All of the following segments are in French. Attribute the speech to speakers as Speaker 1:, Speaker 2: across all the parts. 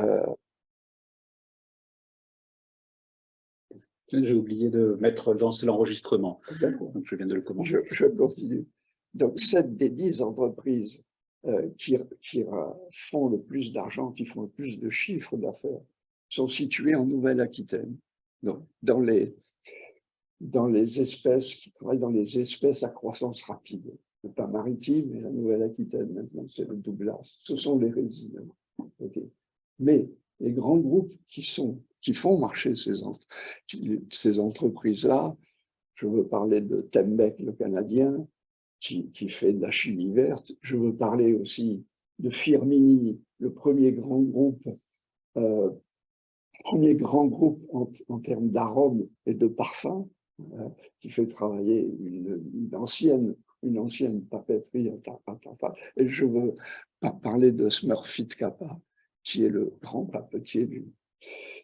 Speaker 1: Euh,
Speaker 2: J'ai oublié de mettre lancer l'enregistrement.
Speaker 1: Donc,
Speaker 2: je viens de le commencer.
Speaker 1: Je, je continue. Donc, sept des dix entreprises euh, qui, qui font le plus d'argent, qui font le plus de chiffres d'affaires, sont situées en Nouvelle-Aquitaine. Donc, dans les, dans les espèces qui travaillent dans les espèces à croissance rapide. Le pas maritime et la Nouvelle-Aquitaine, maintenant, c'est le Douglas. Ce sont les résidents. Mais les grands groupes qui, font marcher ces, entreprises-là, je veux parler de Tembec, le Canadien, qui, fait de la chimie verte. Je veux parler aussi de Firmini, le premier grand groupe, euh, premier grand groupe en, termes d'arômes et de parfums, euh, qui fait travailler une, une, ancienne, une ancienne papeterie à Et je veux parler de Smurfit Kappa, qui est le grand papetier du...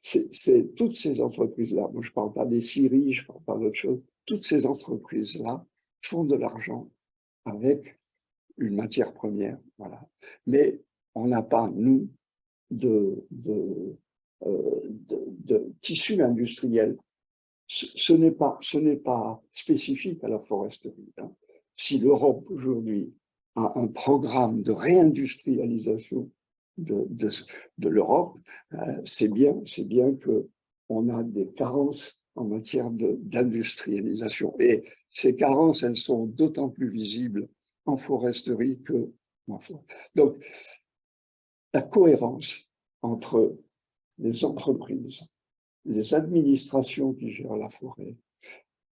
Speaker 1: C'est toutes ces entreprises-là, moi je ne parle pas des scieries, je ne parle pas d'autre chose, toutes ces entreprises-là font de l'argent avec une matière première. Voilà. Mais on n'a pas, nous, de, de, euh, de, de tissu industriel. Ce, n'est pas, pas spécifique à la foresterie. Hein. Si l'Europe aujourd'hui a un programme de réindustrialisation de, de, de l'Europe, euh, c'est bien, bien que on a des carences en matière d'industrialisation. Et ces carences, elles sont d'autant plus visibles en foresterie que en forêt. Donc, la cohérence entre les entreprises, les administrations qui gèrent la forêt,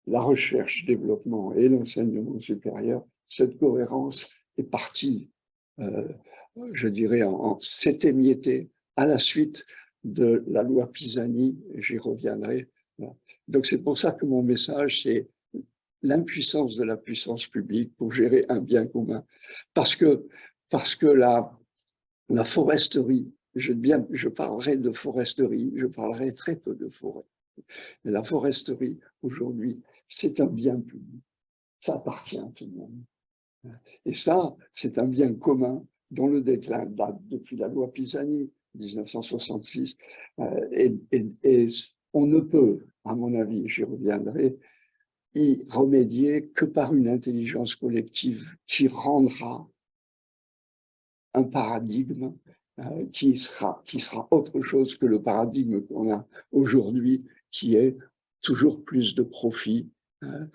Speaker 1: la recherche, développement et l'enseignement supérieur, cette cohérence est partie, euh, je dirais, en, en s'est émiettée à la suite de la loi Pisani, j'y reviendrai. Donc c'est pour ça que mon message, c'est l'impuissance de la puissance publique pour gérer un bien commun. Parce que, parce que la, la foresterie, je, bien, je parlerai de foresterie, je parlerai très peu de forêt. Mais la foresterie, aujourd'hui, c'est un bien public. Ça appartient à tout le monde. Et ça, c'est un bien commun dont le déclin date depuis la loi Pisani, 1966. Euh, et, on ne peut, à mon avis, j'y reviendrai, y remédier que par une intelligence collective qui rendra un paradigme euh, qui, sera, qui sera autre chose que le paradigme qu'on a aujourd'hui, qui est toujours plus de profit, euh,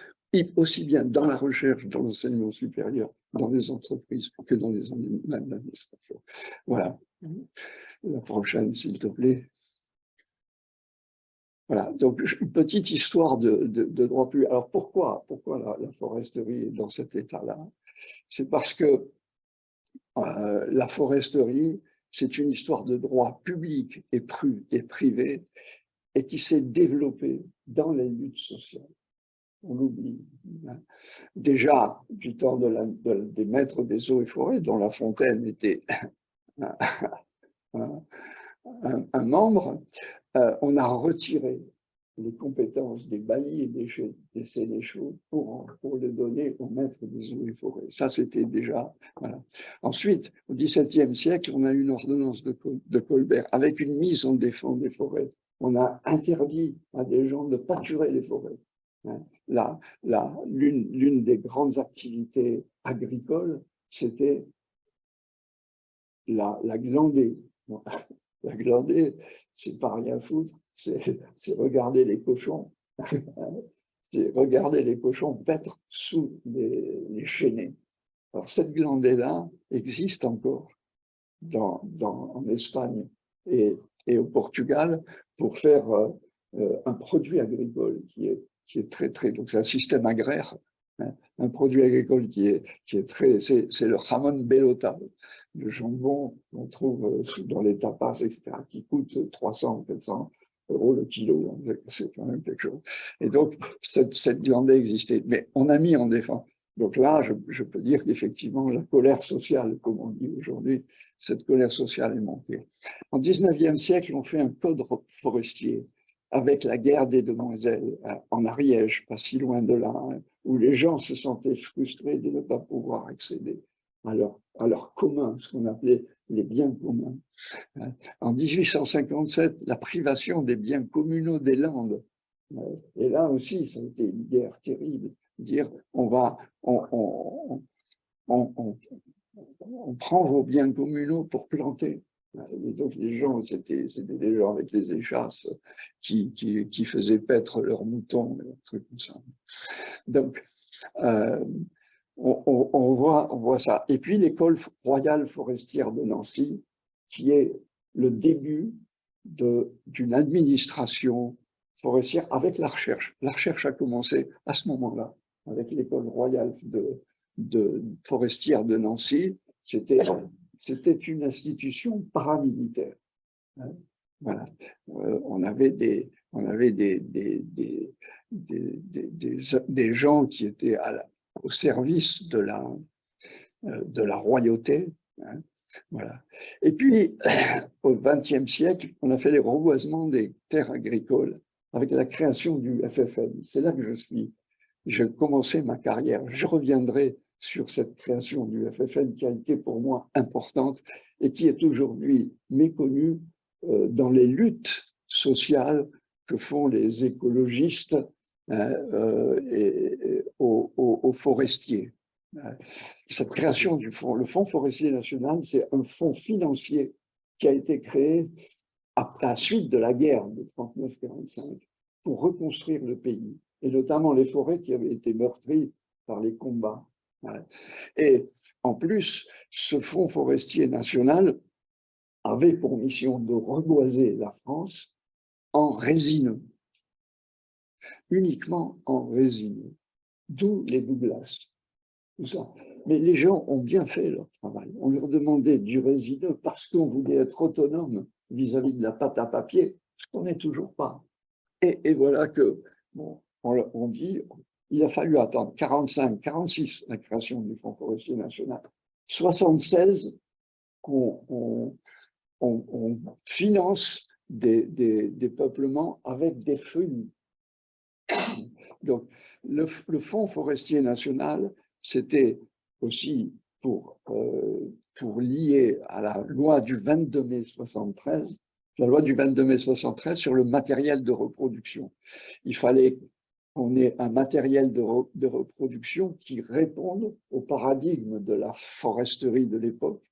Speaker 1: aussi bien dans la recherche, dans l'enseignement supérieur, dans les entreprises que dans les administrations. Voilà. La prochaine, s'il te plaît. Voilà, donc une petite histoire de, de, de droit public. Alors pourquoi, pourquoi la, la foresterie est dans cet état-là? C'est parce que euh, la foresterie, c'est une histoire de droit public et, et privé et qui s'est développée dans les luttes sociales. On l'oublie. Hein. Déjà, du temps des maîtres des eaux et forêts, dont La Fontaine était un, membre, euh, on a retiré les compétences des baillis et des, sénéchaux pour, les donner aux maîtres des eaux et forêts. Ça, c'était déjà... Ensuite, au XVIIe siècle, on a eu une ordonnance de, de, Colbert avec une mise en défense des forêts. On a interdit à des gens de pâturer les forêts. Hein. L'une des grandes activités agricoles, c'était la, la glandée. La glandée, c'est pas rien foutre, c'est regarder les cochons, c'est regarder les cochons paître sous les, les Alors cette glandée-là existe encore dans, en Espagne et, et, au Portugal pour faire euh, euh, un produit agricole qui est, qui est très, très, donc c'est un système agraire, hein, un produit agricole qui est, qui est très, c'est le jamon bellota, le jambon qu'on trouve euh, dans les tapas, etc., qui coûte 300, 400 euros le kilo, c'est quand même quelque chose. Et donc, cette, cette glande existait, mais on a mis en défense. Donc là, je, je peux dire qu'effectivement, la colère sociale, comme on dit aujourd'hui, cette colère sociale est montée. En 19e siècle, on fait un code forestier avec la guerre des demoiselles euh, en Ariège, pas si loin de là, hein, où les gens se sentaient frustrés de ne pas pouvoir accéder à leur, à leur commun, ce qu'on appelait les biens communs. Hein. En 1857, la privation des biens communaux des Landes. Euh, et là aussi, ça a été une guerre terrible. Dire, on va, on, on prend vos biens communaux pour planter. Et donc les gens, c'était des gens avec les échasses qui, faisaient paître leurs moutons, des trucs comme ça. Donc, euh, on, voit, ça. Et puis l'école royale forestière de Nancy, qui est le début d'une administration forestière avec la recherche. La recherche a commencé à ce moment-là, avec l'école royale de forestière de Nancy. C'était c'était une institution paramilitaire. Hein. Voilà. Euh, on avait des, on avait des, des, des, des, des gens qui étaient au service de la, euh, de la royauté. Hein. Voilà. Et puis, au XXe siècle, on a fait les reboisements des terres agricoles avec la création du FFN. C'est là que je suis. J'ai commencé ma carrière. Je reviendrai sur cette création du FFN qui a été pour moi importante et qui est aujourd'hui méconnue euh, dans les luttes sociales que font les écologistes hein, euh, et, aux, forestiers. Cette création du fonds, le Fonds forestier national, c'est un fonds financier qui a été créé à la suite de la guerre de 39-45 pour reconstruire le pays, et notamment les forêts qui avaient été meurtries par les combats. Et en plus, ce fonds forestier national avait pour mission de reboiser la France en résineux, uniquement en résineux, d'où les ça. Mais les gens ont bien fait leur travail. On leur demandait du résineux parce qu'on voulait être autonome vis-à-vis de la pâte à papier, ce qu'on n'est toujours pas. Et, voilà que, bon, on, on dit, il a fallu attendre 45, 46, la création du Fonds forestier national, 76 qu'on on, finance des, peuplements avec des feuilles. Donc, le, Fonds forestier national, c'était aussi pour, euh, pour lier à la loi du 22 mai 73, la loi du 22 mai 73 sur le matériel de reproduction. Il fallait on est un matériel de, reproduction qui réponde au paradigme de la foresterie de l'époque,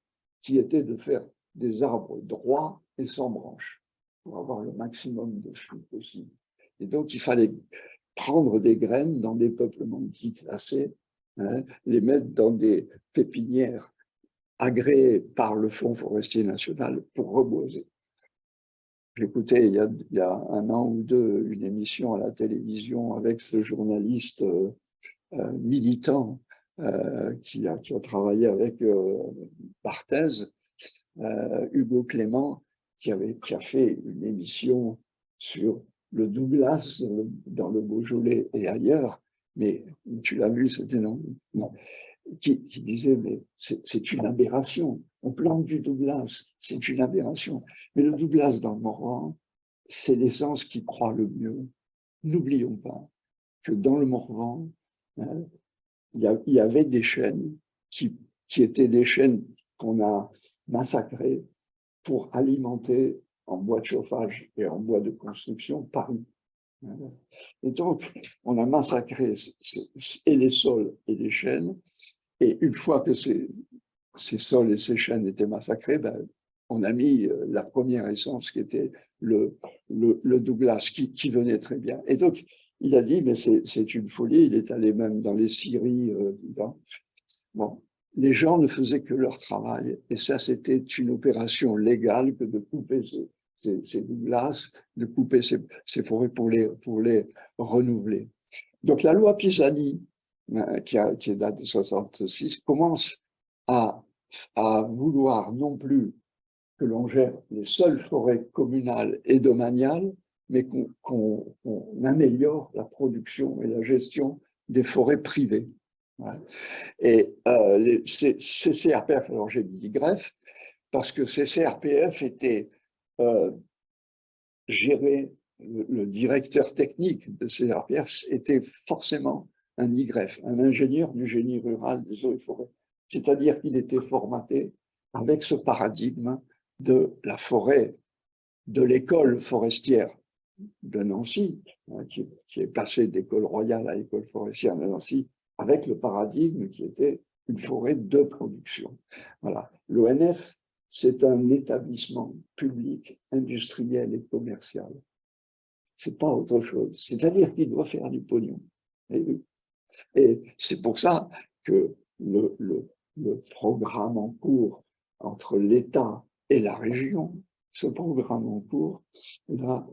Speaker 1: qui était de faire des arbres droits et sans branches, pour avoir le maximum de fruits possible. Et donc, il fallait prendre des graines dans des peuplements classés, hein, les mettre dans des pépinières agréées par le Fonds forestier national pour reboiser. J'écoutais il, il, y a un an ou deux une émission à la télévision avec ce journaliste euh, euh militant euh, qui, a, qui, a, travaillé avec Barthez, Hugo Clément, qui, avait, qui a fait une émission sur le Douglas dans le Beaujolais et ailleurs, mais tu l'as vu, c'était non, non. Qui, disait, mais c'est une aberration. On plante du Douglas, c'est une aberration. Mais le Douglas dans Morvan, c'est l'essence qui croît le mieux. N'oublions pas que dans le Morvan, hein, il y, avait des chênes qui, étaient des chênes qu'on a massacrés pour alimenter en bois de chauffage et en bois de construction Paris. Et donc, on a massacré et les sols et les chênes. Et une fois que ces, ces sols et ces chênes étaient massacrés, ben, on a mis euh, la première essence qui était le, le, Douglas, qui, qui, venait très bien. Et donc, il a dit, mais c'est une folie, il est allé même dans les scieries. Euh, bon, les gens ne faisaient que leur travail, et ça, c'était une opération légale que de couper ces, ces, Douglas, de couper ces, forêts pour les, pour les renouveler. Donc la loi Pisani, euh, qui, a, qui date de 66, commence à, vouloir non plus que l'on gère les seules forêts communales et domaniales, mais qu'on améliore la production et la gestion des forêts privées. Et euh, les, ces, CRPF, alors j'ai dit greffe, parce que ces CRPF étaient euh, gérer le, directeur technique de ces RPF était forcément un YF, un ingénieur du génie rural des eaux et forêts. C'est-à-dire qu'il était formaté avec ce paradigme de la forêt, de l'école forestière de Nancy, hein, qui, est passée d'école royale à école forestière de Nancy, avec le paradigme qui était une forêt de production. Voilà. L'ONF, c'est un établissement public, industriel et commercial. C'est pas autre chose. C'est-à-dire qu'il doit faire du pognon. Et, et c'est pour ça que le, le programme en cours entre l'État et la région, ce programme en cours là,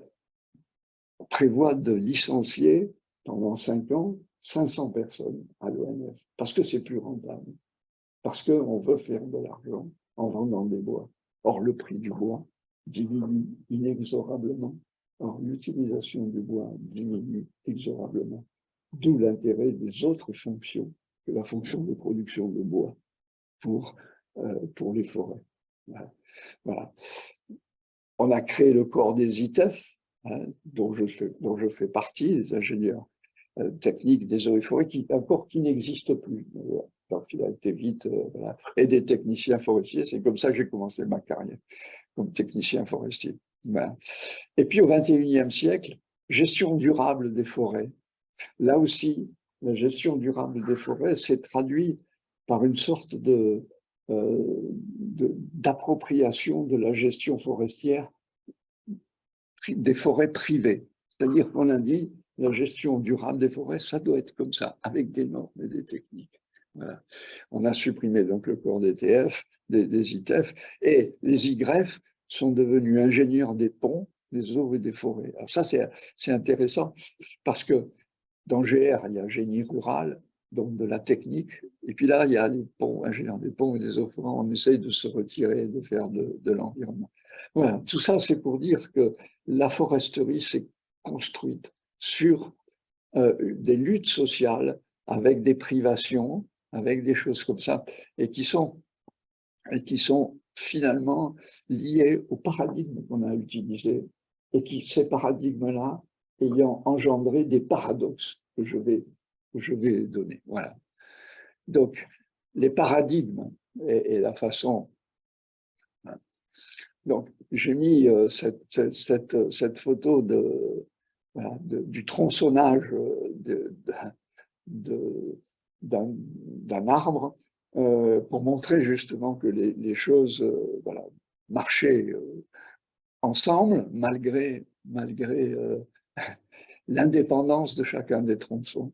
Speaker 1: prévoit de licencier pendant cinq ans 500 personnes à l'ONF, parce que c'est plus rentable, parce qu'on veut faire de l'argent en vendant des bois. Or, le prix du bois diminue inexorablement. Or, l'utilisation du bois diminue inexorablement. D'où l'intérêt des autres fonctions que la fonction de production de bois pour, euh, pour les forêts. Voilà. On a créé le corps des ITEF, hein, dont, je fais, partie, les ingénieurs euh, techniques des eaux et forêts, qui, un corps qui n'existe plus. Donc, il a été vite, euh, et des techniciens forestiers. C'est comme ça que j'ai commencé ma carrière, comme technicien forestier. Et puis au XXIe siècle, gestion durable des forêts. Là aussi, la gestion durable des forêts s'est traduite par une sorte de d'appropriation de, la gestion forestière des forêts privées. C'est-à-dire qu'on a dit la gestion durable des forêts, ça doit être comme ça, avec des normes et des techniques. On a supprimé donc le corps des TF, des, des ITF, et les YF sont devenus ingénieurs des ponts, des eaux et des forêts. Alors ça, c'est intéressant, parce que dans GR, il y a génie rural, donc de la technique. Et puis là, il y a les ponts, ingénieurs des ponts et des forêts. On essaye de se retirer, de faire de, de l'environnement. Voilà, tout ça, c'est pour dire que la foresterie s'est construite sur euh, des luttes sociales avec des privations, avec des choses comme ça, et qui sont, et qui sont finalement liées au paradigme qu'on a utilisé, et qui, ces paradigmes-là, ayant engendré des paradoxes que je vais je vais donner. Voilà. Donc, les paradigmes et, la façon. Hein. Donc, j'ai mis euh, cette, cette, cette, photo de, du tronçonnage d'un arbre euh, pour montrer justement que les, choses euh, voilà, marchaient ensemble malgré, malgré l'indépendance de chacun des tronçons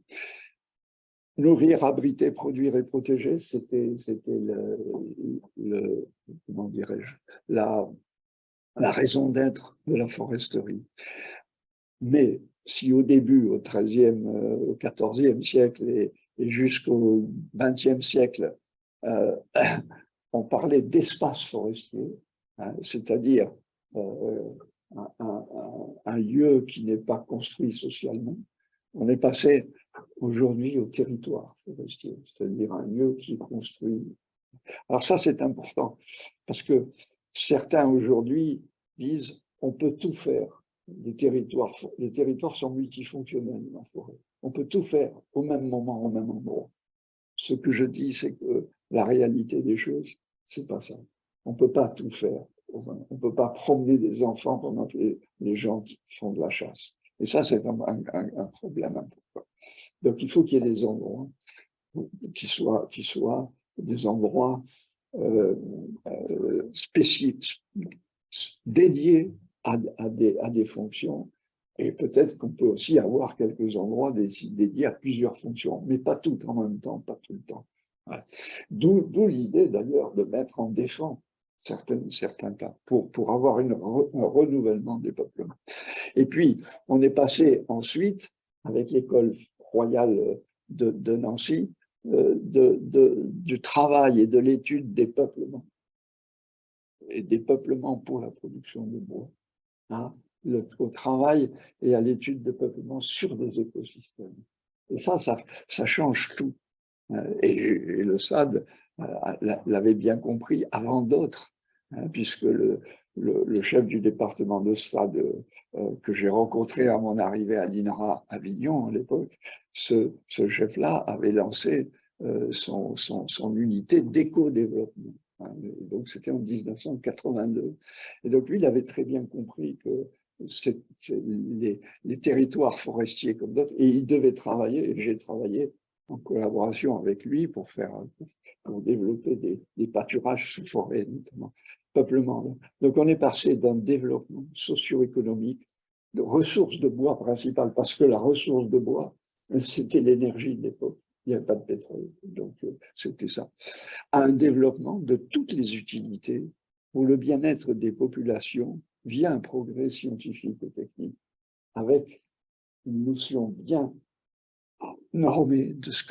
Speaker 1: nourrir, abriter, produire et protéger, c'était le, comment dirais-je, la, raison d'être de la foresterie. Mais si au début, au XIIIe, euh, au XIVe siècle et, jusqu'au XXe siècle, euh, on parlait d'espace forestier, hein, c'est-à-dire euh, un, lieu qui n'est pas construit socialement, on est passé aujourd'hui au territoire forestier, c'est-à-dire un lieu qui est construit. Alors ça, c'est important, parce que certains aujourd'hui disent on peut tout faire. Les territoires, les territoires sont multifonctionnels la forêt. On peut tout faire au même moment, au même endroit. Ce que je dis, c'est que la réalité des choses, c'est pas ça. On peut pas tout faire. On peut pas promener des enfants pendant que les gens font de la chasse. Et ça, c'est un, problème important. Donc, il faut qu'il y ait des endroits qui soient, des endroits euh, euh, spécifiques, dédiés à, des, fonctions. Et peut-être qu'on peut aussi avoir quelques endroits dédiés à plusieurs fonctions, mais pas toutes en même temps, pas tout le temps. D'où l'idée d'ailleurs de mettre en défense certains cas, pour, pour avoir une, un renouvellement des peuplements. Et puis, on est passé ensuite, avec l'école royale de, Nancy, euh, de, de, du travail et de l'étude des peuplements, et des peuplements pour la production de bois, hein, au travail et à l'étude des peuplements sur des écosystèmes. Et ça, ça, ça change tout. Euh, et, et le SAD euh, l'avait bien compris avant d'autres. Hein, puisque le, chef du département de stade euh, que j'ai rencontré à mon arrivée à l'INRA Avignon à l'époque, ce, ce chef-là avait lancé euh, son, son, son, unité d'éco-développement. Hein, donc c'était en 1982. Et donc lui, il avait très bien compris que les, les, territoires forestiers comme d'autres, et il devait travailler, et j'ai travaillé en collaboration avec lui pour faire pour développer des, des pâturages sous forêt, notamment peuplement. Donc on est passé d'un développement socio-économique de ressources de bois principales, parce que la ressource de bois, c'était l'énergie de l'époque. Il n'y avait pas de pétrole, donc euh, c'était ça. À un développement de toutes les utilités pour le bien-être des populations via un progrès scientifique et technique, avec une notion bien normée de ce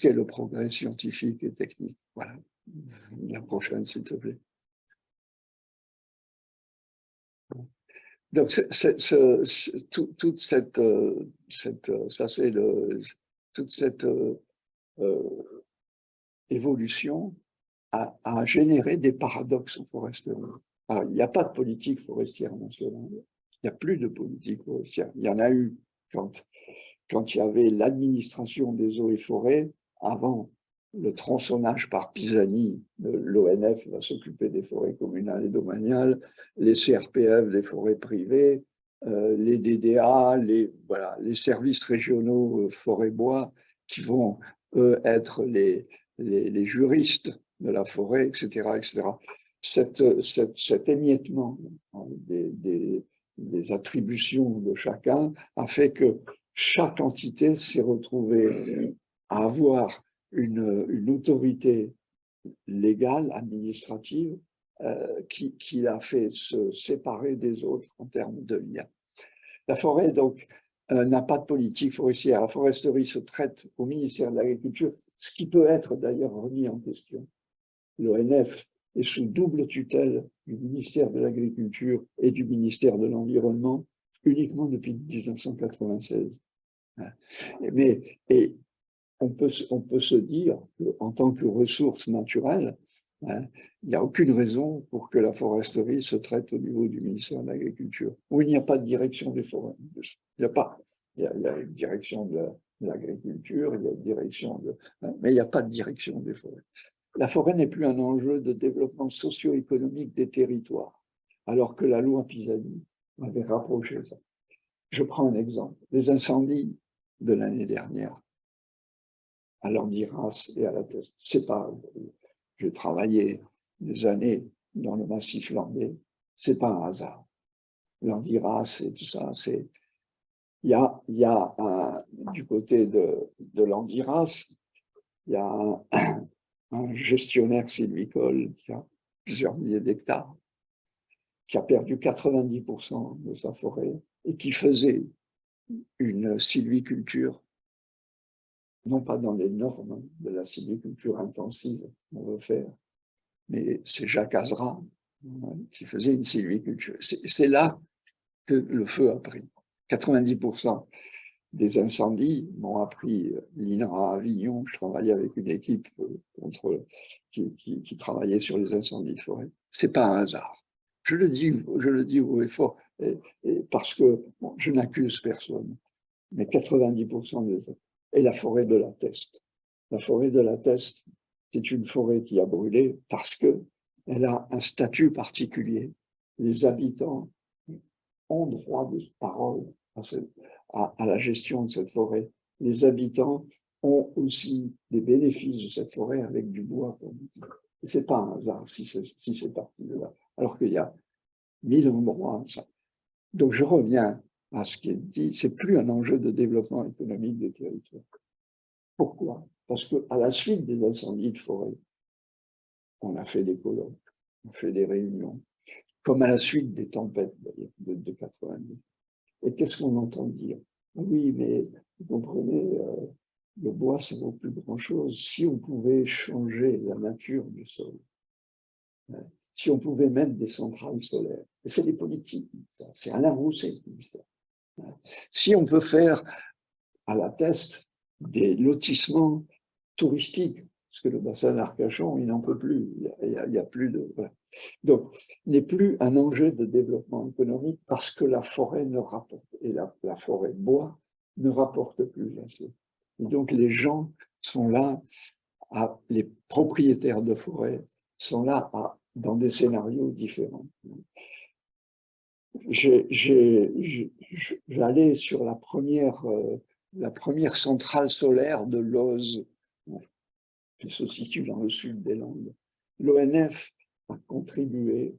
Speaker 1: qu'est le progrès scientifique et technique. Voilà. La prochaine, s'il te plaît. Donc, toute cette, euh, cette, euh, ça c'est toute cette euh, évolution a, généré des paradoxes en foresterie. Alors, il n'y a pas de politique forestière nationale. Il n'y a plus de politique forestière. Il y en a eu quand, quand il y avait l'administration des eaux et forêts avant le tronçonnage par Pisani, l'ONF va s'occuper des forêts communales et domaniales, les CRPF des forêts privées, euh, les DDA, les, voilà, les services régionaux euh, forêt-bois qui vont eux, être les, les, juristes de la forêt, etc. etc. Cet émiettement hein, des attributions de chacun a fait que chaque entité s'est retrouvée à avoir une, autorité légale, administrative, euh, qui, qui l'a fait se séparer des autres en termes de lien. La forêt, donc, euh, n'a pas de politique forestière. La foresterie se traite au ministère de l'Agriculture, ce qui peut être d'ailleurs remis en question. L'ONF est sous double tutelle du ministère de l'Agriculture et du ministère de l'Environnement uniquement depuis 1996. Mais, et on peut, on peut se dire qu'en tant que ressource naturelle, hein, il n'y a aucune raison pour que la foresterie se traite au niveau du ministère de l'Agriculture, où il n'y a pas de direction des forêts. Il n'y a pas. Il y a, une direction de l'agriculture, il y a une direction de... Hein, mais il n'y a pas de direction des forêts. La forêt n'est plus un enjeu de développement socio-économique des territoires, alors que la loi Pisani avait rapproché ça. Je prends un exemple. Les incendies de l'année dernière, à l'Andiras et à la. C'est pas, j'ai travaillé des années dans le massif landais, c'est pas un hasard. L'Andiras et tout ça, c'est, il y a, y a du côté de, de l'Andiras, il y a un, un gestionnaire sylvicole qui a plusieurs milliers d'hectares, qui a perdu 90% de sa forêt et qui faisait une sylviculture non pas dans les normes de la sylviculture intensive qu'on veut faire, mais c'est Jacques Azra hein, qui faisait une sylviculture. C'est là que le feu a pris. 90% des incendies m'ont appris l'INRA à Avignon. Je travaillais avec une équipe euh, qui travaillait sur les incendies de forêt. C'est pas un hasard. Je le dis, je le dis haut et fort, parce que je n'accuse personne, mais 90% des et la forêt de la Teste. La forêt de la Teste, c'est une forêt qui a brûlé parce que elle a un statut particulier. Les habitants ont droit de parole à, la gestion de cette forêt. Les habitants ont aussi des bénéfices de cette forêt avec du bois. Et c'est pas un hasard si c'est si parti de là. Alors qu'il y a mille endroits. Donc je reviens à ce qui est dit, c'est plus un enjeu de développement économique des territoires. Pourquoi? Parce que à la suite des incendies de forêt, on a fait des colloques, on a fait des réunions, comme à la suite des tempêtes de, de 90. Et qu'est-ce qu'on entend dire? Oui, mais vous comprenez, euh, le bois, ça vaut plus grand-chose. Si on pouvait changer la nature du sol, hein, si on pouvait mettre des centrales solaires, et c'est des politiques, c'est Alain Rousset qui dit ça. Si on peut faire à la test des lotissements touristiques, parce que le bassin d'Arcachon, il n'en peut plus, il n'y a, a, plus de... Voilà. Donc, n'est plus un enjeu de développement économique parce que la forêt ne rapporte, et la, la forêt bois ne rapporte plus assez. Et donc, les gens sont là, à, les propriétaires de forêt sont là dans des scénarios différents. J'allais sur la première, euh, la première centrale solaire de Loz, qui se situe dans le sud des Landes. L'ONF a contribué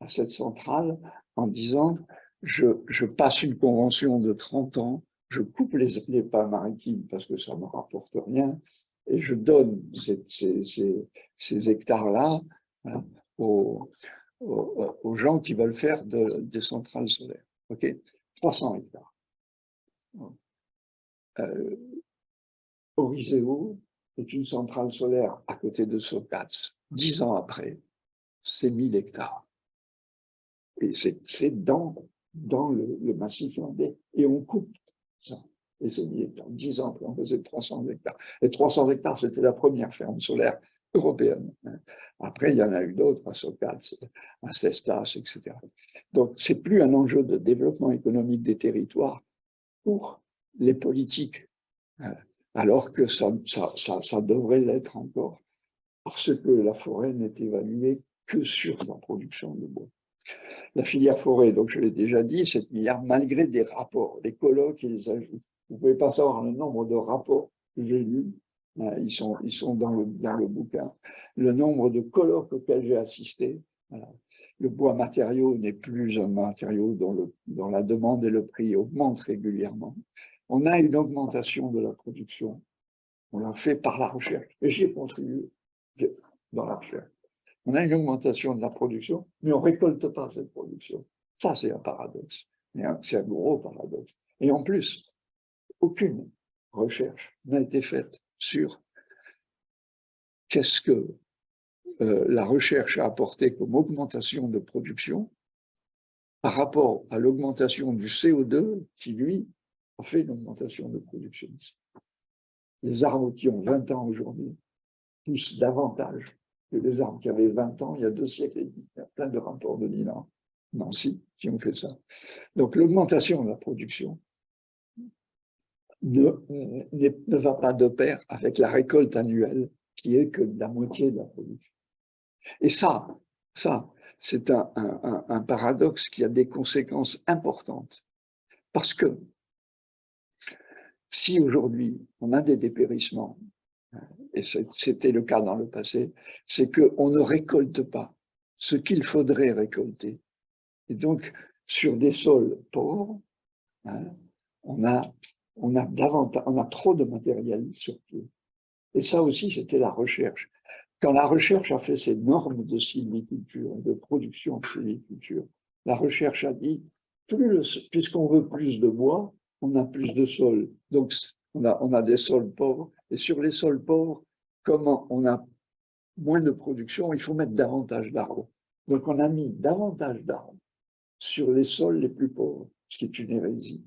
Speaker 1: à cette centrale en disant je, je, passe une convention de 30 ans, je coupe les, les pas maritimes parce que ça ne me rapporte rien, et je donne ces, ces, ces, hectares-là hein, aux, aux, gens qui veulent faire de, des centrales solaires. OK? 300 hectares. Euh, Oriseo est une centrale solaire à côté de Socats. Dix ans après, c'est 1000 hectares. Et c'est dans, dans le, le massif landais. Et on coupe ça. 1000 hectares. Dix ans après, on faisait 300 hectares. Et 300 hectares, c'était la première ferme solaire européenne. Après, il y en a eu d'autres, à Socats, à Cestas, etc. Donc, c'est plus un enjeu de développement économique des territoires pour les politiques, hein, alors que ça, ça, ça, ça devrait l'être encore, parce que la forêt n'est évaluée que sur la production de bois. La filière forêt, donc je l'ai déjà dit, 7 milliards, malgré des rapports, des colloques et. Vous ne pouvez pas savoir le nombre de rapports que j'ai lus, hein, ils sont, ils sont dans, le, dans le bouquin, le nombre de colloques auxquels j'ai assisté. Le bois matériau n'est plus un matériau dont, le, dont la demande et le prix augmentent régulièrement. On a une augmentation de la production. On l'a fait par la recherche. Et j'y ai contribué dans la recherche. On a une augmentation de la production, mais on ne récolte pas cette production. Ça, c'est un paradoxe. C'est un gros paradoxe. Et en plus, aucune recherche n'a été faite sur qu'est-ce que euh, la recherche a apporté comme augmentation de production par rapport à l'augmentation du CO2 qui, lui, a fait une augmentation de production. Les arbres qui ont 20 ans aujourd'hui poussent davantage que les arbres qui avaient 20 ans il y a deux siècles. Il y a plein de rapports de Milan, Nancy, qui ont fait ça. Donc l'augmentation de la production ne, ne va pas de pair avec la récolte annuelle qui est que la moitié de la production. Et ça, ça, c'est un, un paradoxe qui a des conséquences importantes. Parce que si aujourd'hui on a des dépérissements, et c'était le cas dans le passé, c'est qu'on ne récolte pas ce qu'il faudrait récolter. Et donc, sur des sols pauvres, hein, on, a, on, a davantage, on a trop de matériel sur pied. Et ça aussi, c'était la recherche. Quand la recherche a fait ses normes de sylviculture, de production de sylviculture, la recherche a dit, puisqu'on veut plus de bois, on a plus de sols. Donc, on a, on a des sols pauvres. Et sur les sols pauvres, comme on a moins de production, il faut mettre davantage d'arbres. Donc, on a mis davantage d'arbres sur les sols les plus pauvres, ce qui est une hérésie.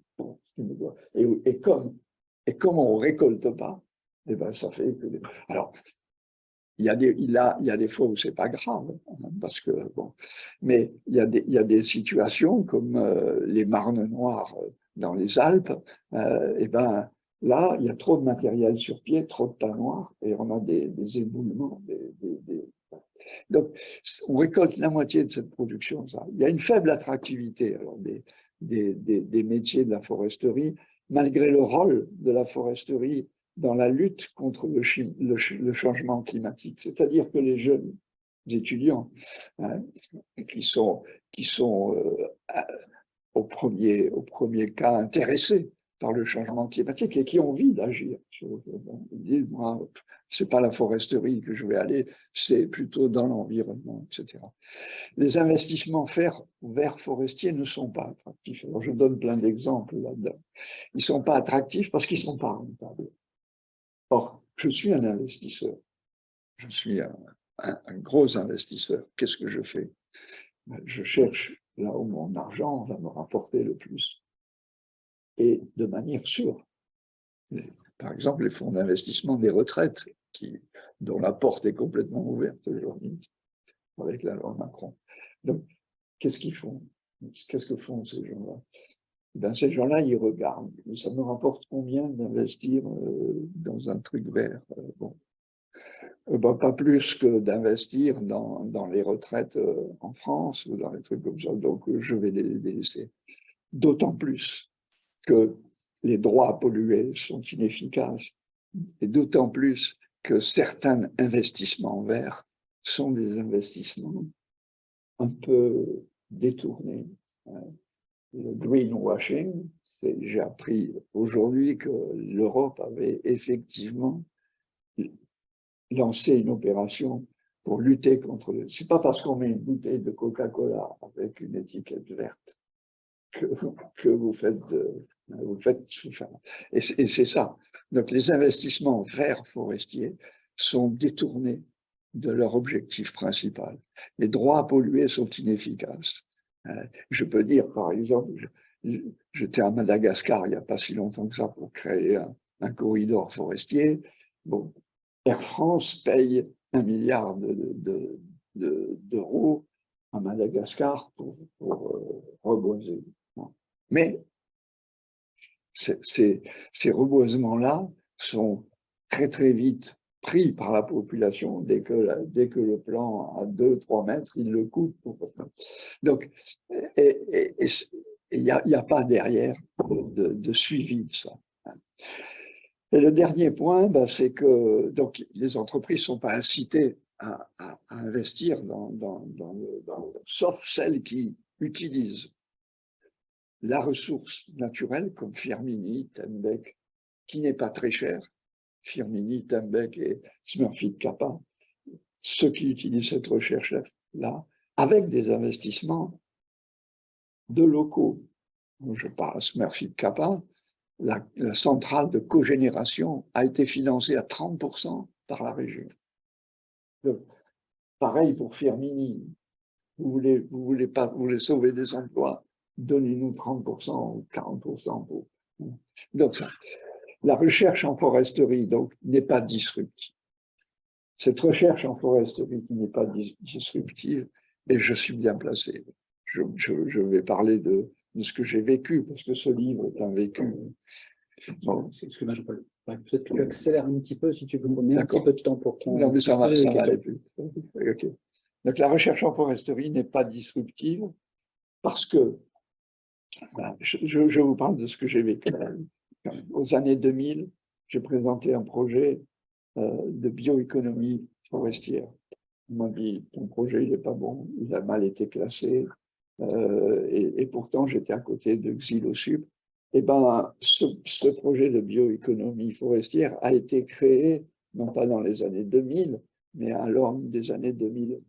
Speaker 1: Et, comme, et comme on ne récolte pas, eh ben, ça fait que... Alors, il y, a des, il, a, il y a des fois où c'est pas grave, hein, parce que bon, mais il y a des, il y a des situations comme euh, les marnes noires dans les Alpes, euh, et ben là, il y a trop de matériel sur pied, trop de tas noirs, et on a des, éboulements. Donc, on récolte la moitié de cette production. Ça. Il y a une faible attractivité des, métiers de la foresterie, malgré le rôle de la foresterie dans la lutte contre le, changement climatique. C'est-à-dire que les jeunes étudiants hein, qui sont, qui sont euh, au premier cas intéressés par le changement climatique et qui ont envie d'agir. Ils disent, moi, c'est pas la foresterie que je vais aller, c'est plutôt dans l'environnement, etc. Les investissements verts forestiers ne sont pas attractifs. Je donne plein d'exemples là-dedans. Ils sont pas attractifs parce qu'ils sont pas rentables. Or, je suis un investisseur. Je suis un, un gros investisseur. Qu'est-ce que je fais? Je cherche là où mon argent va me rapporter le plus. De manière sûre. Par exemple, les fonds d'investissement des retraites, dont la porte est complètement ouverte aujourd'hui avec la loi Macron. Donc, qu'est-ce qu'ils font? Qu'est-ce que font ces gens-là? Ben, Ces gens-là, ils regardent. Ça me rapporte combien d'investir euh, dans un truc vert euh, bon. Euh, ben, pas plus que d'investir dans, les retraites en France ou dans les trucs comme ça. Donc, je vais les, les laisser. D'autant plus que les droits à polluer sont inefficaces et d'autant plus que certains investissements verts sont des investissements un peu détournés. Hein. Le greenwashing, j'ai appris aujourd'hui que l'Europe avait effectivement lancer une opération pour lutter contre le... C'est pas parce qu'on met une bouteille de Coca-Cola avec une étiquette verte que, vous faites de, vous faites et c'est ça. Donc les investissements verts forestiers sont détournés de leur objectif principal. Les droits à polluer sont inefficaces. Euh, je peux dire, par exemple, j'étais à Madagascar il n'y a pas si longtemps que ça pour créer un, corridor forestier. Bon, Air France paye un milliard d'euros de, de, à Madagascar pour, pour euh, reboiser. Mais ces, reboisements-là sont très très vite pris par la population dès que, dès que le plan a 2-3 mètres, il le coupe. Donc, il n'y a, pas derrière de, suivi de ça. Et le dernier point, ben, c'est que donc, les entreprises ne sont pas incitées à, investir dans, dans, dans, le, dans, sauf celles qui utilisent la ressource naturelle comme Firmini, Tembec, qui n'est pas très cher, Firmini, Tembec et Smurfit Kappa, ceux qui utilisent cette recherche-là, avec des investissements de locaux. Je parle Smurfit Kappa, la, centrale de cogénération a été financée à 30% par la région. pareil pour Firmini. Vous voulez sauver des emplois, donnez-nous 30% ou 40% pour. Donc, ça, la recherche en foresterie donc n'est pas disruptive. Cette recherche en foresterie qui n'est pas disruptive, et je suis bien placé. Je, je, je vais parler de, de ce que j'ai vécu, parce que ce livre est un vécu.
Speaker 2: Bon, Excuse-moi, je peux peut-être que tu accélères un petit peu si tu veux me donner un petit peu de temps pour qu'on...
Speaker 1: Non, mais ça va, ça va aller plus. Okay. Donc la recherche en foresterie n'est pas disruptive parce que, je, vous parle de ce que j'ai vécu. Aux années 2000, j'ai présenté un projet euh, de bioéconomie forestière. On m'a dit, ton projet, il n'est pas bon, il a mal été classé, euh, et, pourtant j'étais à côté de Xylosub. Eh ben, ce, ce, projet de bioéconomie forestière a été créé, non pas dans les années 2000, mais à l'aube des années 2000.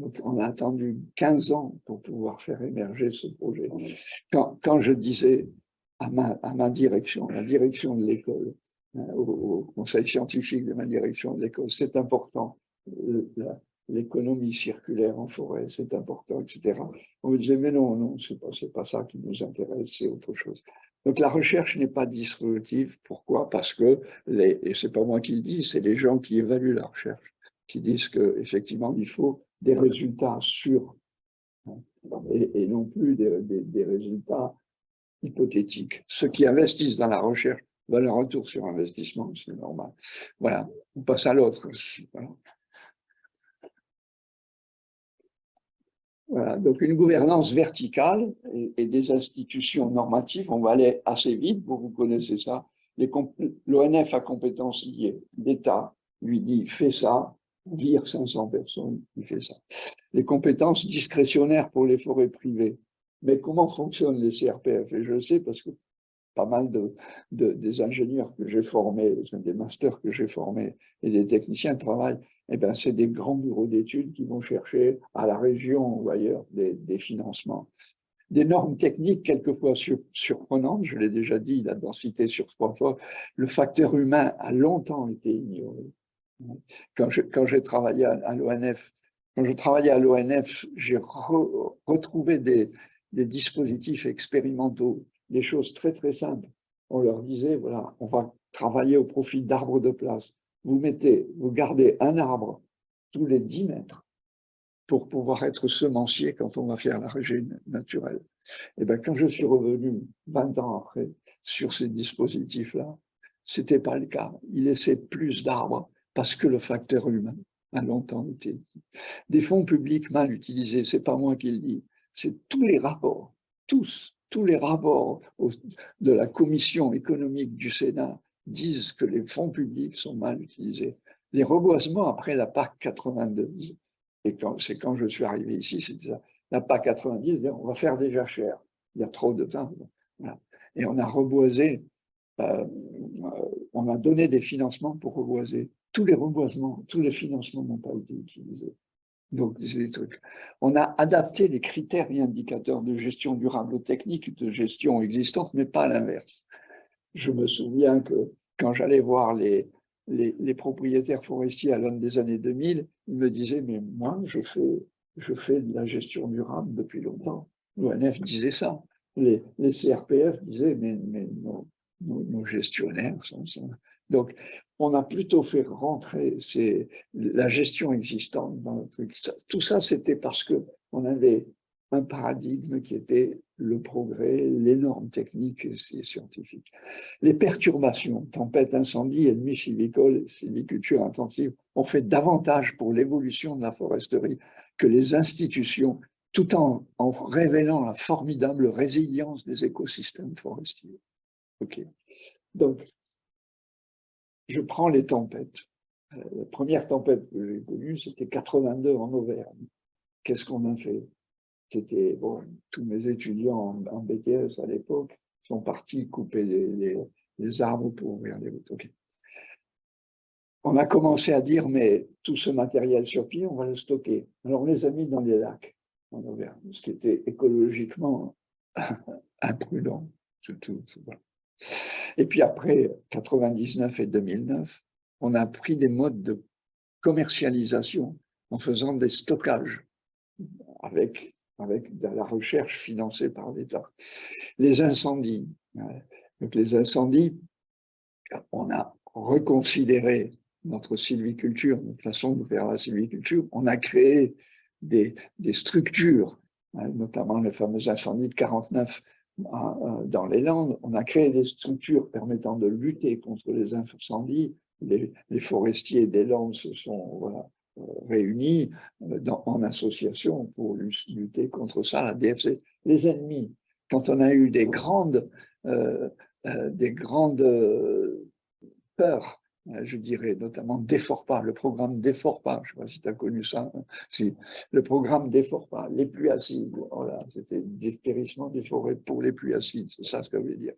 Speaker 1: Donc, on a attendu 15 ans pour pouvoir faire émerger ce projet. Quand, quand je disais à ma, à ma direction, la direction de l'école, hein, au, au, conseil scientifique de ma direction de l'école, c'est important, euh, l'économie circulaire en forêt, c'est important, etc. On me disait, mais non, non, c'est pas, pas ça qui nous intéresse, c'est autre chose. Donc la recherche n'est pas disruptive. Pourquoi? Parce que, les, et c'est pas moi qui le dis, c'est les gens qui évaluent la recherche, qui disent qu'effectivement, il faut des résultats sûrs hein, et, non plus des, résultats hypothétiques. Ceux qui investissent dans la recherche veulent un retour sur investissement, c'est normal. Voilà, on passe à l'autre. Voilà. Voilà, donc une gouvernance verticale et, des institutions normatives, on va aller assez vite, vous, vous connaissez ça. L'ONF a compétences liées. L'État lui dit fais ça, vire 500 personnes, il fait ça. Les compétences discrétionnaires pour les forêts privées. Mais comment fonctionnent les CRPF Et je le sais parce que pas mal de, de des ingénieurs que j'ai formés, des masters que j'ai formés et des techniciens travaillent eh ben, c'est des grands bureaux d'études qui vont chercher à la région ou ailleurs des, financements. Des normes techniques quelquefois sur, surprenantes, je l'ai déjà dit, la densité sur trois fois, le facteur humain a longtemps été ignoré. Quand j'ai travaillé à, l'ONF, quand je travaillais à l'ONF, j'ai re, retrouvé des, dispositifs expérimentaux, des choses très très simples. On leur disait, voilà, on va travailler au profit d'arbres de place vous mettez, vous gardez un arbre tous les 10 mètres pour pouvoir être semencier quand on va faire la régime naturelle. Et bien, quand je suis revenu 20 ans après sur ces dispositifs-là, c'était pas le cas. Il laissait plus d'arbres parce que le facteur humain a longtemps été Des fonds publics mal utilisés, c'est pas moi qui le dis, c'est tous les rapports, tous, tous les rapports de la commission économique du Sénat disent que les fonds publics sont mal utilisés. Les reboisements après la PAC 92, et c'est quand je suis arrivé ici, c'est ça, la PAC 90, on va faire déjà cher, il y a trop de temps. Et on a reboisé, euh, on a donné des financements pour reboiser. Tous les reboisements, tous les financements n'ont pas été utilisés. Donc, c'est des trucs. On a adapté les critères et indicateurs de gestion durable aux techniques de gestion existantes, mais pas l'inverse. Je me souviens que quand j'allais voir les, propriétaires forestiers à l'homme des années 2000, ils me disaient, mais moi, je fais, de la gestion durable depuis longtemps. L'ONF disait ça. Les, CRPF disaient, mais, nos, gestionnaires sont, sont, Donc, on a plutôt fait rentrer la gestion existante dans le truc. tout ça, c'était parce que on avait un paradigme qui était le progrès, les normes techniques et scientifiques. Les perturbations, tempêtes, incendies, ennemis sylvicoles, sylviculture intensive, ont fait davantage pour l'évolution de la foresterie que les institutions, tout en, en révélant la formidable résilience des écosystèmes forestiers. Ok. Donc, je prends les tempêtes. Euh, la première tempête que j'ai connue, c'était 82 en Auvergne. Qu'est-ce qu'on a fait? C'était, bon, tous mes étudiants en, BTS à l'époque sont partis couper les, arbres pour ouvrir les routes. On a commencé à dire, mais tout ce matériel sur pied, on va le stocker. Alors on les a mis dans les lacs en Auvergne, ce qui était écologiquement imprudent. Surtout, et puis après 99 et 2009, on a pris des modes de commercialisation en faisant des stockages avec, avec de la recherche financée par l'État. Les incendies. Donc les incendies, on a reconsidéré notre sylviculture, notre façon de faire la sylviculture. On a créé des, des structures, hein, notamment les fameux incendies de 49 dans les Landes, on a créé des structures permettant de lutter contre les incendies. Les, forestiers des Landes se sont euh, réunis euh, en association pour lutter contre ça, la DFC. Les ennemis, quand on a eu des grandes, euh, des grandes peurs euh, je dirais, notamment Déforpa, le programme Déforpa, je ne sais pas si tu as connu ça, hein. si, le programme Déforpa, les pluies acides, voilà, c'était dépérissement des forêts pour les pluies acides, c'est ça ce que je veux dire.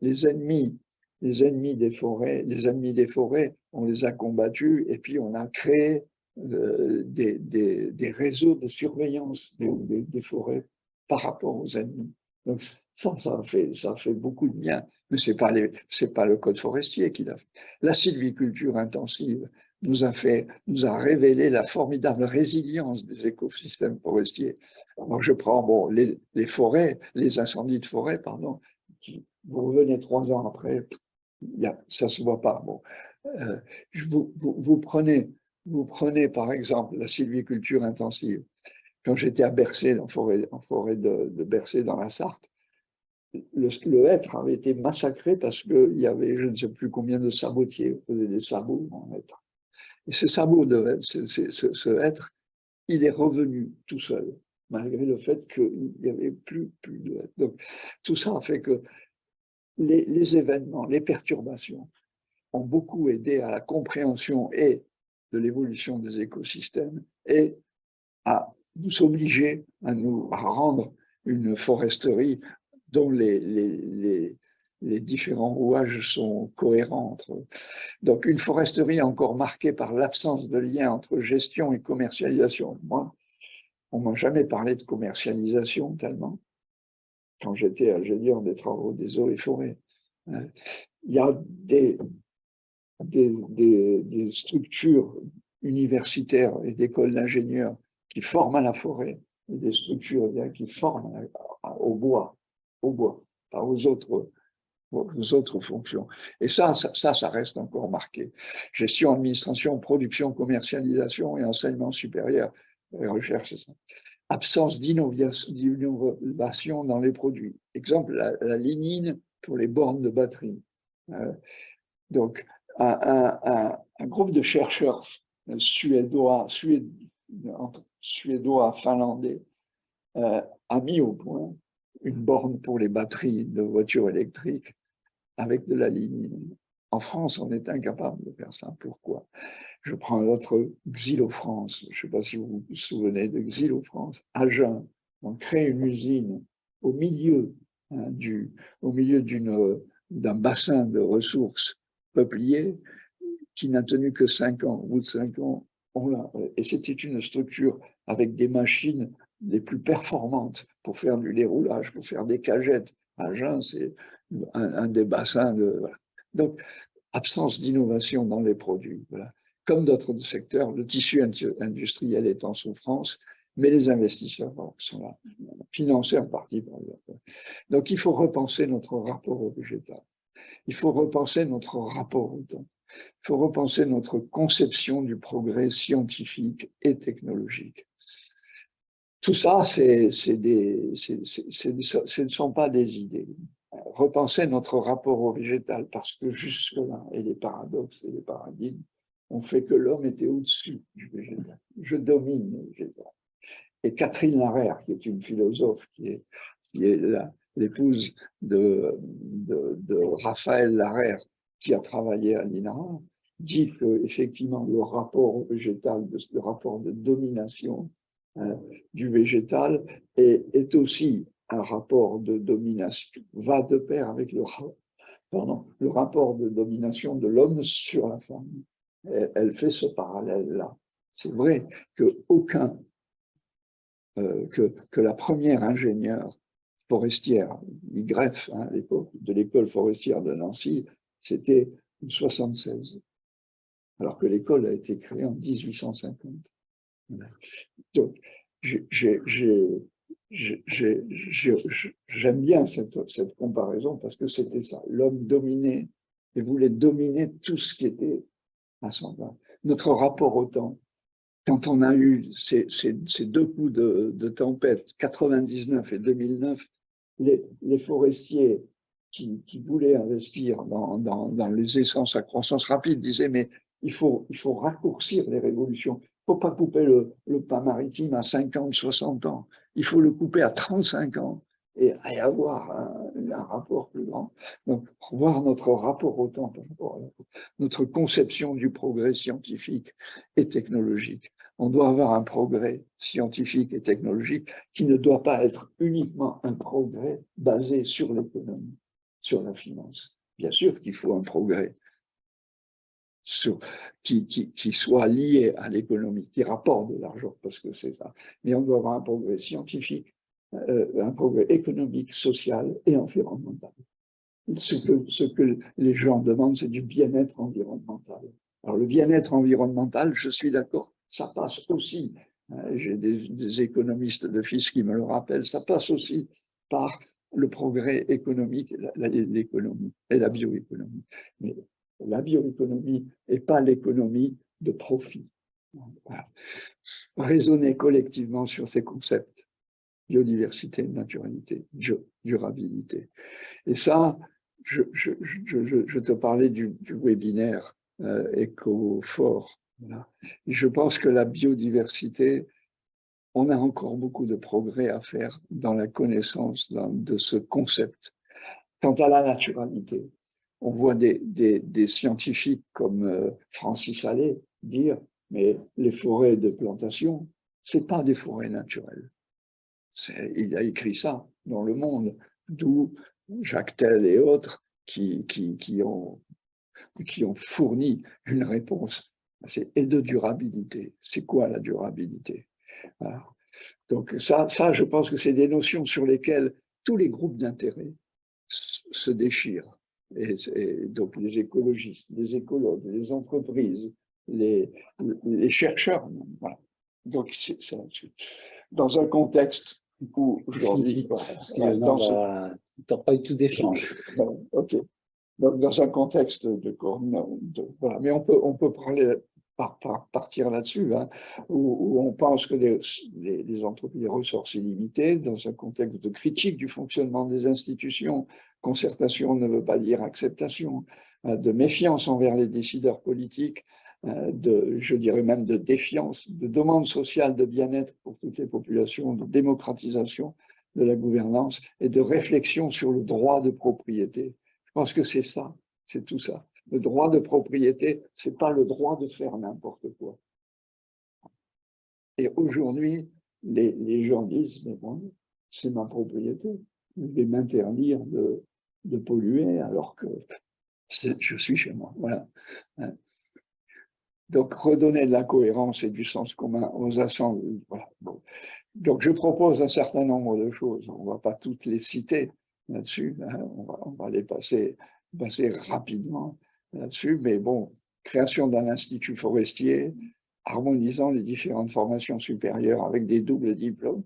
Speaker 1: les ennemis, les ennemis des forêts, les ennemis des forêts, on les a combattus et puis on a créé euh, des, des, des, réseaux de surveillance des, des, forêts par rapport aux ennemis. Donc ça, ça fait, ça fait beaucoup de bien mais ce n'est pas, le code forestier qui l'a fait. La sylviculture intensive nous a, fait, nous a révélé la formidable résilience des écosystèmes forestiers. Alors je prends bon, les, forêts, les incendies de forêt, pardon, vous revenez trois ans après, ça ne se voit pas. Bon. Euh, vous, prenez, vous prenez par exemple la sylviculture intensive. Quand j'étais à Bercé, en forêt, en forêt de, de Bercé dans la Sarthe, le, hêtre avait été massacré parce qu'il y avait je ne sais plus combien de sabotiers, on faisait des sabots en hêtre. Et ce sabot de ce, ce, hêtre, il est revenu tout seul, malgré le fait qu'il n'y avait plus, plus de hêtre. Donc tout ça a fait que les, les, événements, les perturbations ont beaucoup aidé à la compréhension et de l'évolution des écosystèmes et à nous obliger à nous à rendre une foresterie dont les, différents rouages sont cohérents entre eux. Donc une foresterie encore marquée par l'absence de lien entre gestion et commercialisation. Moi, on m'a jamais parlé de commercialisation tellement quand j'étais ingénieur des travaux des eaux et forêts. Hein. Il y a des, des, structures universitaires et d'écoles d'ingénieurs qui forment à la forêt et des structures qui forment au bois au bois, pas aux autres, aux autres fonctions. Et ça, ça, ça reste encore marqué. Gestion, administration, production, commercialisation et enseignement supérieur recherche. Absence d'innovation dans les produits. Exemple, la, la lignine pour les bornes de batterie. donc, un, groupe de chercheurs suédois, suédois finlandais a mis au point une borne pour les batteries de voitures électriques avec de la ligne. En France, on est incapable de faire ça. Pourquoi? Je prends l'autre Xylo-France. Je ne sais pas si vous vous souvenez de Xylo-France. Jeun, on crée une usine au milieu hein, du, au milieu d'un bassin de ressources peupliers qui n'a tenu que cinq ans. Au bout de cinq ans, on. Et c'était une structure avec des machines les plus performantes pour faire du déroulage, pour faire des cagettes. Agen, c'est un, des bassins de... Donc, absence d'innovation dans les produits. Comme d'autres secteurs, le tissu industriel est en souffrance, mais les investisseurs sont là, financés en partie par Donc, il faut repenser notre rapport au végétal. Il faut repenser notre rapport au temps. Il faut repenser notre conception du progrès scientifique et technologique. Tout ça, ce ne sont pas des idées. Repenser notre rapport au végétal, parce que jusque-là, et les paradoxes et les paradigmes ont fait que l'homme était au-dessus du végétal. Je domine le végétal. Et Catherine Larère, qui est une philosophe, qui est, l'épouse de, Raphaël Larère, qui a travaillé à l'INRA, dit que effectivement le rapport au végétal, le rapport de domination du végétal et est aussi un rapport de domination, va de pair avec le, le rapport de domination de l'homme sur la femme. elle fait ce parallèle-là. C'est vrai que aucun, euh, que, que la première ingénieure forestière, YGREF, hein, à l'époque de l'école forestière de Nancy, c'était en 76, alors que l'école a été créée en 1850. Donc, j'aime bien cette, comparaison parce que c'était ça. L'homme dominait et voulait dominer tout ce qui était à son bas. Notre rapport au temps, quand on a eu ces, deux coups de, tempête, 99 et 2009, les, forestiers qui, voulaient investir dans, les essences à croissance rapide disaient mais il faut raccourcir les révolutions. Il ne faut pas couper le, le, pain maritime à 50, 60 ans. Il faut le couper à 35 ans et, avoir un, rapport plus grand. Donc, voir notre rapport au temps, notre conception du progrès scientifique et technologique. On doit avoir un progrès scientifique et technologique qui ne doit pas être uniquement un progrès basé sur l'économie, sur la finance. Bien sûr qu'il faut un progrès sur, qui, qui, qui, soit lié à l'économie, qui rapporte de l'argent, parce que c'est ça. Mais on doit avoir un progrès scientifique, euh, un progrès économique, social et environnemental. Ce que, ce que les gens demandent, c'est du bien-être environnemental. Alors le bien-être environnemental, je suis d'accord, ça passe aussi, hein, j'ai des, des, économistes de fils qui me le rappellent, ça passe aussi par le progrès économique, l'économie et la bioéconomie. Mais la bioéconomie et pas l'économie de profit. Raisonner collectivement sur ces concepts, biodiversité, naturalité, durabilité. Et ça, je, te parlais du, webinaire euh. Je pense que la biodiversité, on a encore beaucoup de progrès à faire dans la connaissance de ce concept. Quant à la naturalité, on voit des, scientifiques comme euh, Francis Allais dire mais les forêts de plantation, c'est pas des forêts naturelles. Il a écrit ça dans Le Monde, d'où Jacques Tell et autres qui, ont, fourni une réponse. Et de durabilité. C'est quoi la durabilité? Donc ça, je pense que c'est des notions sur lesquelles tous les groupes d'intérêt se déchirent et, donc les écologistes, les écologues, les entreprises, les, les chercheurs. Voilà. Donc, c'est dans un contexte où aujourd'hui,
Speaker 2: dans ce... pas du tout d'échange.
Speaker 1: Ok. Donc, dans un contexte de, de, voilà. mais on peut on peut parler partir là-dessus, hein, où, on pense que les, les, entreprises, ressources illimitées, dans un contexte de critique du fonctionnement des institutions, concertation ne veut pas dire acceptation, hein, de méfiance envers les décideurs politiques, hein, de, je dirais même de défiance, de demande sociale de bien-être pour toutes les populations, de démocratisation de la gouvernance et de réflexion sur le droit de propriété. Je pense que c'est ça, c'est tout ça. Le droit de propriété, c'est pas le droit de faire n'importe quoi. Et aujourd'hui, les, gens disent, mais bon, c'est ma propriété, je vais m'interdire de, polluer alors que je suis chez moi. Voilà. Hein. Donc, redonner de la cohérence et du sens commun aux assemblées. Donc, je propose un certain nombre de choses. On ne va pas toutes les citer là-dessus. Hein. On, va, les passer rapidement là-dessus. Mais bon, création d'un institut forestier, harmonisant les différentes formations supérieures avec des doubles diplômes.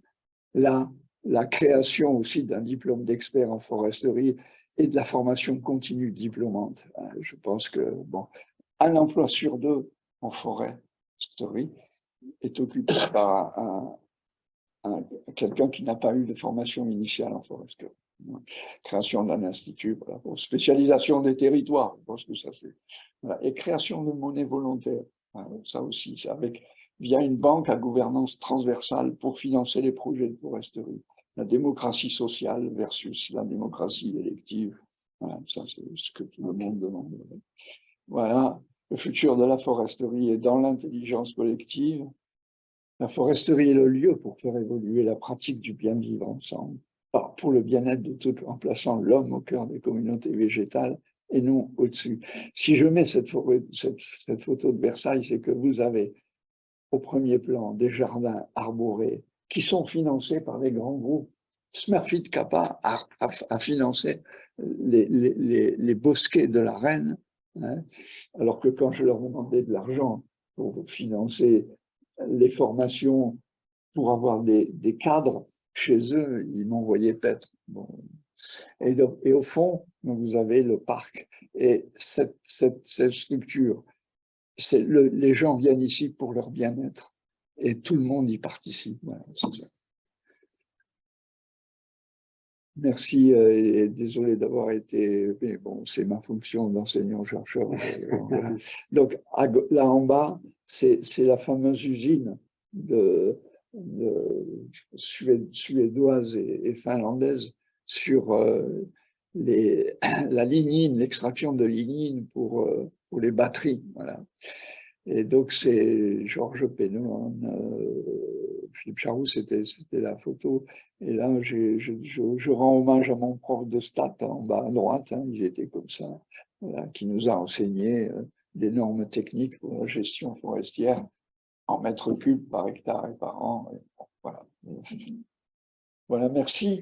Speaker 1: Là, la création aussi d'un diplôme d'expert en foresterie et de la formation continue diplômante. Hein. Je pense que, bon, un emploi sur deux en foresterie est occupé par un, quelqu'un qui n'a pas eu de formation initiale en foresterie. Création d'un institut, pour spécialisation des territoires, je pense que ça c'est. Et création de monnaie volontaire, hein, ça aussi, avec via une banque à gouvernance transversale pour financer les projets de foresterie. La démocratie sociale versus la démocratie élective. Voilà, ça c'est ce que tout le monde demande. Voilà, le futur de la foresterie est dans l'intelligence collective. La foresterie est le lieu pour faire évoluer la pratique du bien vivre ensemble, pour le bien-être de tout, en plaçant l'homme au cœur des communautés végétales et non au-dessus. Si je mets cette, photo de Versailles, c'est que vous avez au premier plan des jardins arborés qui sont financés par les grands groupes. Smurfit Kappa a, financé les, bosquets de la reine, hein, alors que quand je leur demandais de l'argent pour financer les formations pour avoir des, cadres chez eux, ils m'envoyaient peut-être. Bon. Et, et, au fond, vous avez le parc. Et cette, cette, cette structure, le, les gens viennent ici pour leur bien-être. Et tout le monde y participe. Voilà, Merci euh, et désolé d'avoir été, mais bon, c'est ma fonction d'enseignant-chercheur. Donc là en bas, c'est la fameuse usine de, suédoise et, finlandaise sur euh, la lignine, l'extraction de lignine pour, euh, pour les batteries. Voilà. Et donc c'est Georges Pénon, Philippe Charroux, c'était la photo. Et là, je, rends hommage à mon prof de stats en bas à droite, hein, ils étaient comme ça, qui nous a enseigné euh, des normes techniques pour la gestion forestière en mètres cubes par hectare et par an. voilà. voilà, merci.